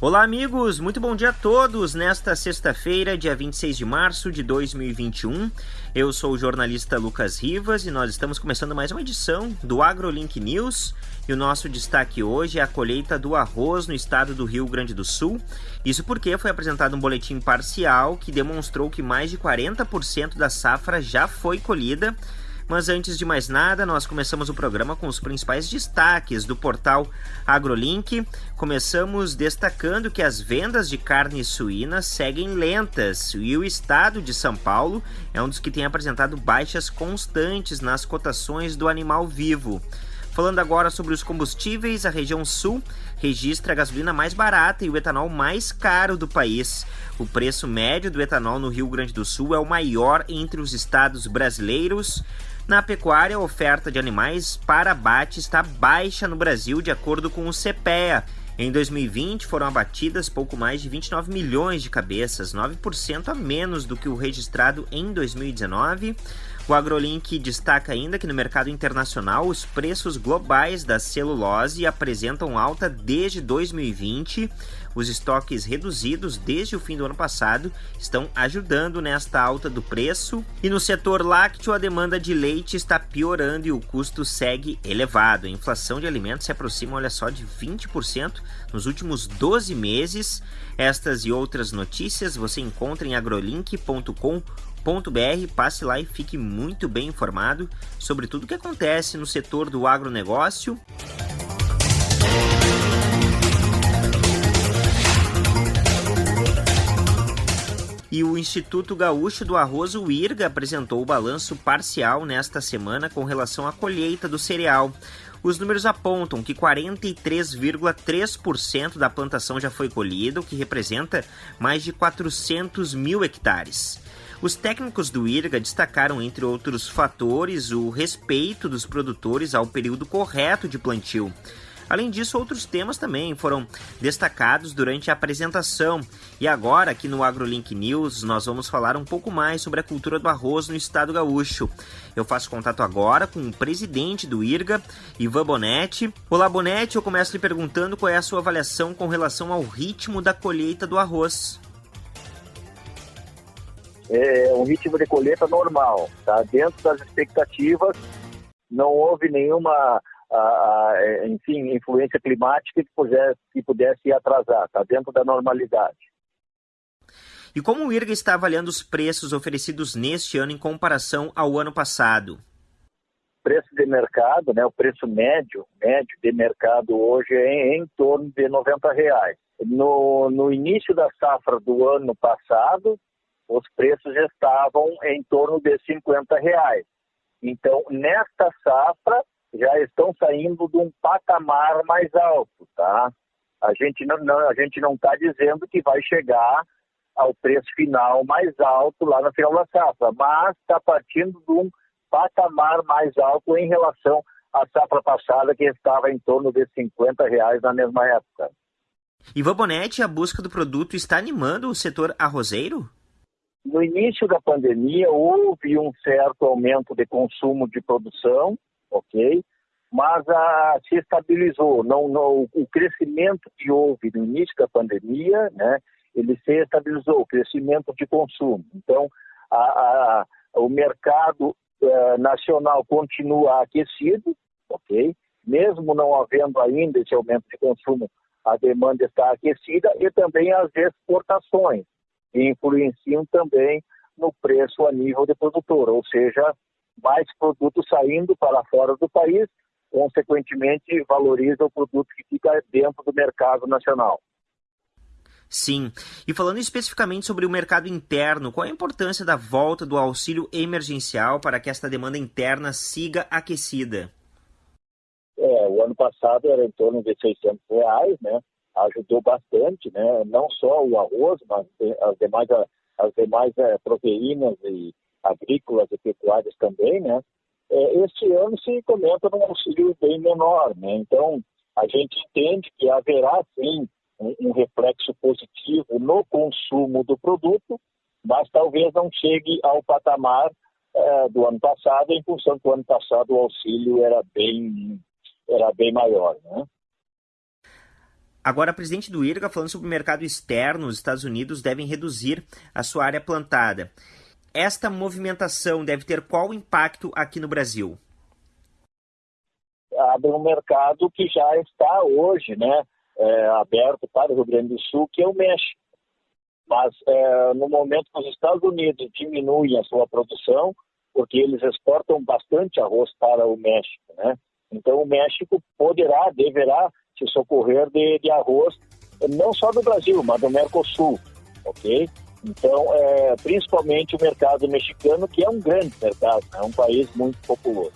Olá, amigos, muito bom dia a todos. Nesta sexta-feira, dia 26 de março de 2021, eu sou o jornalista Lucas Rivas e nós estamos começando mais uma edição do AgroLink News. E o nosso destaque hoje é a colheita do arroz no estado do Rio Grande do Sul. Isso porque foi apresentado um boletim parcial que demonstrou que mais de 40% da safra já foi colhida mas antes de mais nada, nós começamos o programa com os principais destaques do portal AgroLink. Começamos destacando que as vendas de carne suína seguem lentas e o estado de São Paulo é um dos que tem apresentado baixas constantes nas cotações do animal vivo. Falando agora sobre os combustíveis, a região sul registra a gasolina mais barata e o etanol mais caro do país. O preço médio do etanol no Rio Grande do Sul é o maior entre os estados brasileiros. Na pecuária, a oferta de animais para abate está baixa no Brasil, de acordo com o CPEA. Em 2020, foram abatidas pouco mais de 29 milhões de cabeças, 9% a menos do que o registrado em 2019. O AgroLink destaca ainda que no mercado internacional os preços globais da celulose apresentam alta desde 2020. Os estoques reduzidos desde o fim do ano passado estão ajudando nesta alta do preço. E no setor lácteo, a demanda de leite está piorando e o custo segue elevado. A inflação de alimentos se aproxima, olha só, de 20% nos últimos 12 meses. Estas e outras notícias você encontra em agrolink.com passe lá e fique muito bem informado sobre tudo o que acontece no setor do agronegócio. E o Instituto Gaúcho do Arroz, o IRGA, apresentou o balanço parcial nesta semana com relação à colheita do cereal. Os números apontam que 43,3% da plantação já foi colhida, o que representa mais de 400 mil hectares. Os técnicos do IRGA destacaram, entre outros fatores, o respeito dos produtores ao período correto de plantio. Além disso, outros temas também foram destacados durante a apresentação. E agora, aqui no AgroLink News, nós vamos falar um pouco mais sobre a cultura do arroz no estado gaúcho. Eu faço contato agora com o presidente do IRGA, Ivan Bonetti. Olá, Bonetti, eu começo lhe perguntando qual é a sua avaliação com relação ao ritmo da colheita do arroz é um ritmo de colheita normal, tá? Dentro das expectativas, não houve nenhuma, a, a, enfim, influência climática que pudesse, que pudesse atrasar, tá? Dentro da normalidade. E como o IRGA está avaliando os preços oferecidos neste ano em comparação ao ano passado? Preço de mercado, né, o preço médio, médio de mercado hoje é em, em torno de 90 reais. No, no início da safra do ano passado, os preços estavam em torno de 50 reais. Então, nesta safra, já estão saindo de um patamar mais alto, tá? A gente não, não a gente não está dizendo que vai chegar ao preço final mais alto lá no final da safra, mas está partindo de um patamar mais alto em relação à safra passada, que estava em torno de 50 reais na mesma época. Ivan Bonetti, a busca do produto está animando o setor arrozeiro? No início da pandemia, houve um certo aumento de consumo de produção, ok? Mas a, se estabilizou. Não, não, o crescimento que houve no início da pandemia, né, ele se estabilizou, o crescimento de consumo. Então, a, a, o mercado uh, nacional continua aquecido, ok? Mesmo não havendo ainda esse aumento de consumo, a demanda está aquecida e também as exportações e influenciam também no preço a nível de produtor, ou seja, mais produtos saindo para fora do país, consequentemente valoriza o produto que fica dentro do mercado nacional. Sim. E falando especificamente sobre o mercado interno, qual a importância da volta do auxílio emergencial para que esta demanda interna siga aquecida? É, o ano passado era em torno de 600 reais, né? Ajudou bastante, né? não só o arroz, mas as demais, as demais é, proteínas e agrícolas e pecuárias também, né? É, este ano se comenta num auxílio bem menor, né? Então, a gente entende que haverá, sim, um, um reflexo positivo no consumo do produto, mas talvez não chegue ao patamar é, do ano passado, em função do ano passado o auxílio era bem, era bem maior, né? Agora, a presidente do IRGA falando sobre o mercado externo, os Estados Unidos devem reduzir a sua área plantada. Esta movimentação deve ter qual impacto aqui no Brasil? Abre um mercado que já está hoje né, é, aberto para o Rio Grande do Sul, que é o México. Mas é, no momento que os Estados Unidos diminuem a sua produção, porque eles exportam bastante arroz para o México, né? Então o México poderá, deverá se socorrer de, de arroz, não só do Brasil, mas do Mercosul, ok? Então, é, principalmente o mercado mexicano, que é um grande mercado, é um país muito populoso.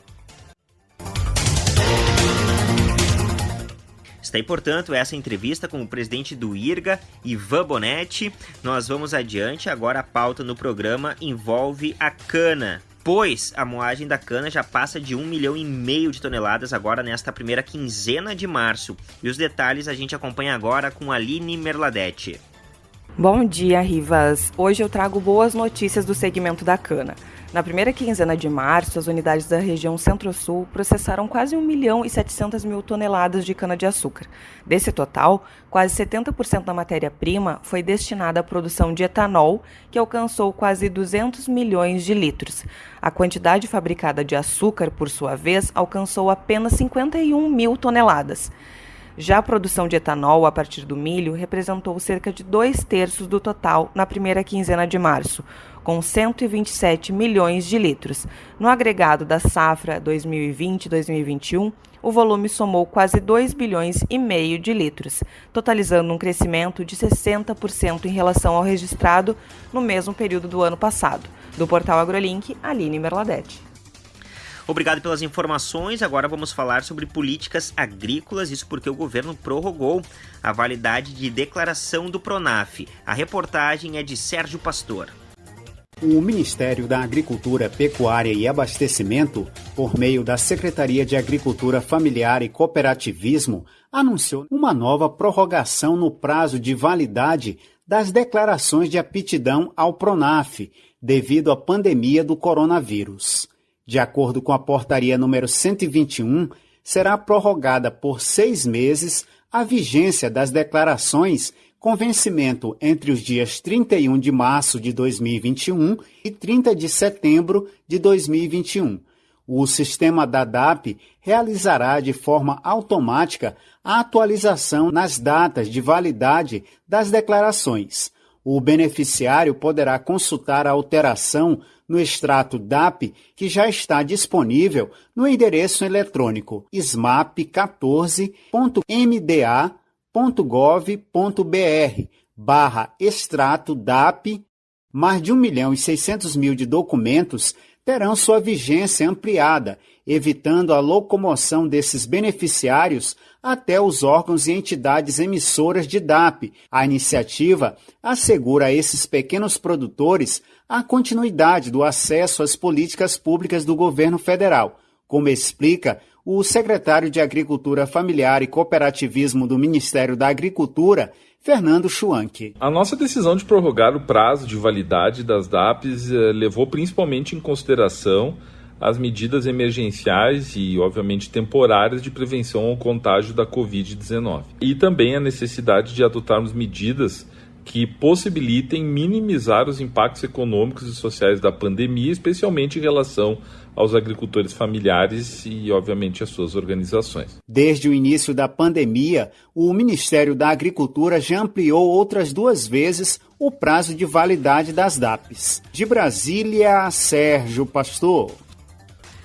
Está aí, portanto, essa entrevista com o presidente do IRGA, Ivan Bonetti. Nós vamos adiante. Agora a pauta no programa envolve a cana pois a moagem da cana já passa de um milhão e meio de toneladas agora nesta primeira quinzena de março. E os detalhes a gente acompanha agora com Aline Merladete. Bom dia, Rivas. Hoje eu trago boas notícias do segmento da cana. Na primeira quinzena de março, as unidades da região Centro-Sul processaram quase 1 milhão e 700 mil toneladas de cana-de-açúcar. Desse total, quase 70% da matéria-prima foi destinada à produção de etanol, que alcançou quase 200 milhões de litros. A quantidade fabricada de açúcar, por sua vez, alcançou apenas 51 mil toneladas. Já a produção de etanol a partir do milho representou cerca de dois terços do total na primeira quinzena de março, com 127 milhões de litros. No agregado da safra 2020-2021, o volume somou quase 2 bilhões e meio de litros, totalizando um crescimento de 60% em relação ao registrado no mesmo período do ano passado. Do portal AgroLink, Aline Merladete. Obrigado pelas informações. Agora vamos falar sobre políticas agrícolas, isso porque o governo prorrogou a validade de declaração do Pronaf. A reportagem é de Sérgio Pastor. O Ministério da Agricultura, Pecuária e Abastecimento, por meio da Secretaria de Agricultura Familiar e Cooperativismo, anunciou uma nova prorrogação no prazo de validade das declarações de aptidão ao Pronaf, devido à pandemia do coronavírus. De acordo com a portaria número 121, será prorrogada por seis meses a vigência das declarações com vencimento entre os dias 31 de março de 2021 e 30 de setembro de 2021. O sistema da DAP realizará de forma automática a atualização nas datas de validade das declarações. O beneficiário poderá consultar a alteração no extrato DAP que já está disponível no endereço eletrônico smap14.mda www.gov.br barra extrato DAP, mais de 1 milhão e 600 mil de documentos terão sua vigência ampliada, evitando a locomoção desses beneficiários até os órgãos e entidades emissoras de DAP. A iniciativa assegura a esses pequenos produtores a continuidade do acesso às políticas públicas do governo federal, como explica o secretário de Agricultura Familiar e Cooperativismo do Ministério da Agricultura, Fernando Schwank. A nossa decisão de prorrogar o prazo de validade das DAPs eh, levou principalmente em consideração as medidas emergenciais e, obviamente, temporárias de prevenção ao contágio da Covid-19. E também a necessidade de adotarmos medidas que possibilitem minimizar os impactos econômicos e sociais da pandemia, especialmente em relação aos agricultores familiares e, obviamente, às suas organizações. Desde o início da pandemia, o Ministério da Agricultura já ampliou outras duas vezes o prazo de validade das DAPs. De Brasília, Sérgio Pastor.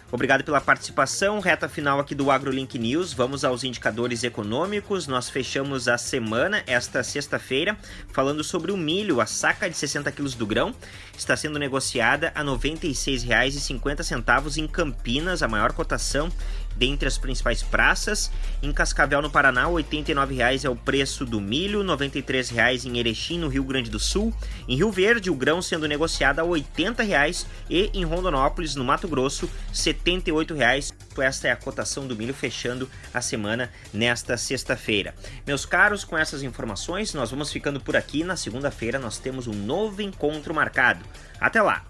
Obrigado pela participação. Reta final aqui do AgroLink News. Vamos aos indicadores econômicos. Nós fechamos a semana, esta sexta-feira, falando sobre o milho. A saca de 60 quilos do grão está sendo negociada a R$ 96,50 em Campinas, a maior cotação dentre as principais praças. Em Cascavel, no Paraná, R$ 89,00 é o preço do milho, R$ 93,00 em Erechim, no Rio Grande do Sul. Em Rio Verde, o grão sendo negociado a R$ 80,00 e em Rondonópolis, no Mato Grosso, R$ 78,00. Esta é a cotação do milho fechando a semana nesta sexta-feira. Meus caros, com essas informações, nós vamos ficando por aqui. Na segunda-feira, nós temos um novo encontro marcado. Até lá!